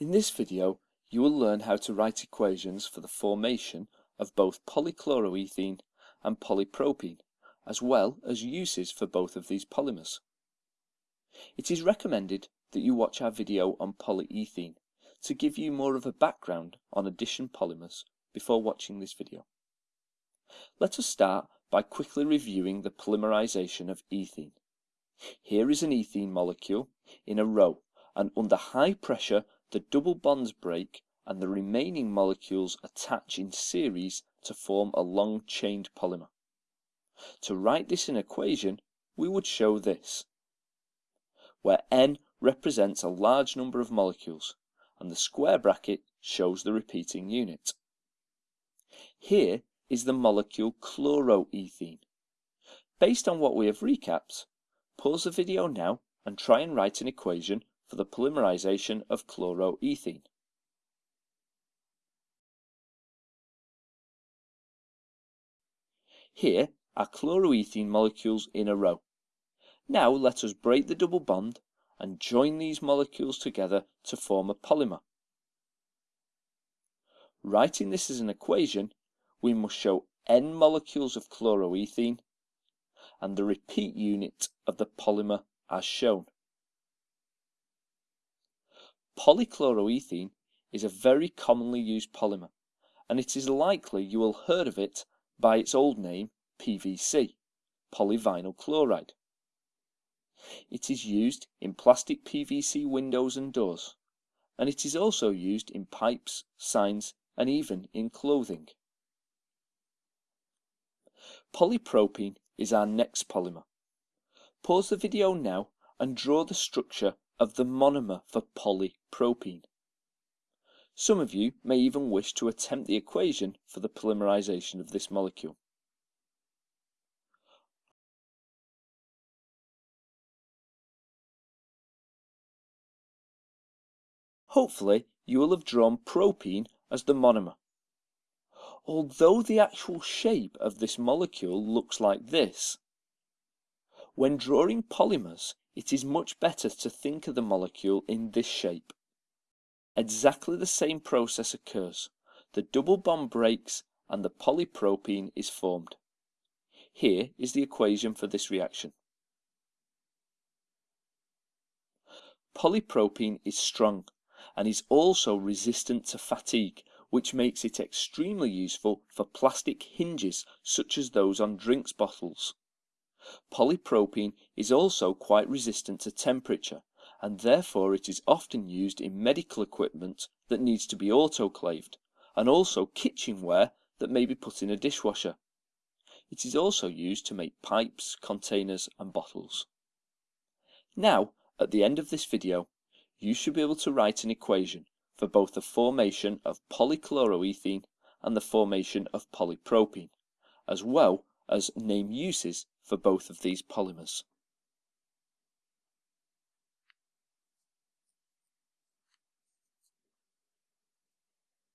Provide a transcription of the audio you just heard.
In this video, you will learn how to write equations for the formation of both polychloroethene and polypropene, as well as uses for both of these polymers. It is recommended that you watch our video on polyethene to give you more of a background on addition polymers before watching this video. Let us start by quickly reviewing the polymerization of ethene. Here is an ethene molecule in a row and under high pressure the double bonds break and the remaining molecules attach in series to form a long chained polymer. To write this in equation, we would show this, where n represents a large number of molecules, and the square bracket shows the repeating unit. Here is the molecule chloroethene. Based on what we have recapped, pause the video now and try and write an equation for the polymerization of chloroethene. Here are chloroethene molecules in a row. Now let us break the double bond and join these molecules together to form a polymer. Writing this as an equation, we must show n molecules of chloroethene and the repeat unit of the polymer as shown. Polychloroethene is a very commonly used polymer, and it is likely you will have heard of it by its old name PVC, polyvinyl chloride. It is used in plastic PVC windows and doors, and it is also used in pipes, signs, and even in clothing. Polypropene is our next polymer. Pause the video now and draw the structure of the monomer for polypropene. Some of you may even wish to attempt the equation for the polymerization of this molecule. Hopefully, you will have drawn propene as the monomer. Although the actual shape of this molecule looks like this, when drawing polymers, it is much better to think of the molecule in this shape. Exactly the same process occurs. The double bond breaks and the polypropene is formed. Here is the equation for this reaction. Polypropene is strong and is also resistant to fatigue, which makes it extremely useful for plastic hinges such as those on drinks bottles. Polypropene is also quite resistant to temperature, and therefore it is often used in medical equipment that needs to be autoclaved, and also kitchenware that may be put in a dishwasher. It is also used to make pipes, containers and bottles. Now, at the end of this video, you should be able to write an equation for both the formation of polychloroethene and the formation of polypropene, as well as name uses for both of these polymers.